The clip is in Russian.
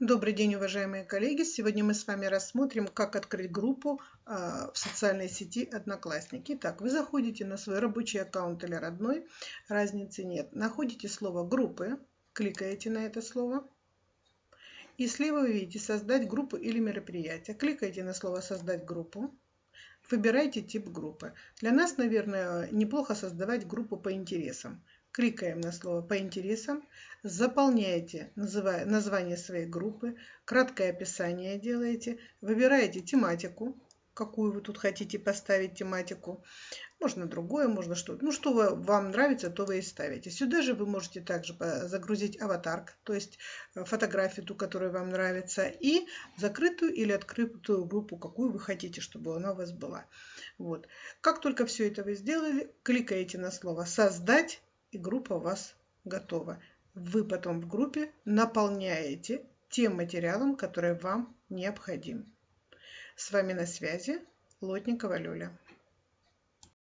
Добрый день, уважаемые коллеги! Сегодня мы с вами рассмотрим, как открыть группу а, в социальной сети Одноклассники. Итак, вы заходите на свой рабочий аккаунт или родной, разницы нет. Находите слово «группы», кликаете на это слово. И слева вы видите «Создать группу или мероприятие». Кликаете на слово «Создать группу». Выбирайте тип группы. Для нас, наверное, неплохо создавать группу по интересам. Кликаем на слово «По интересам», заполняете название своей группы, краткое описание делаете, выбираете тематику, какую вы тут хотите поставить тематику. Можно другое, можно что-то. Ну, что вам нравится, то вы и ставите. Сюда же вы можете также загрузить аватарк, то есть э, фотографию, ту, которая вам нравится, и закрытую или открытую группу, какую вы хотите, чтобы она у вас была. Вот. Как только все это вы сделали, кликаете на слово «Создать» и группа у вас готова. Вы потом в группе наполняете тем материалом, который вам необходим. С вами на связи Лотникова Люля.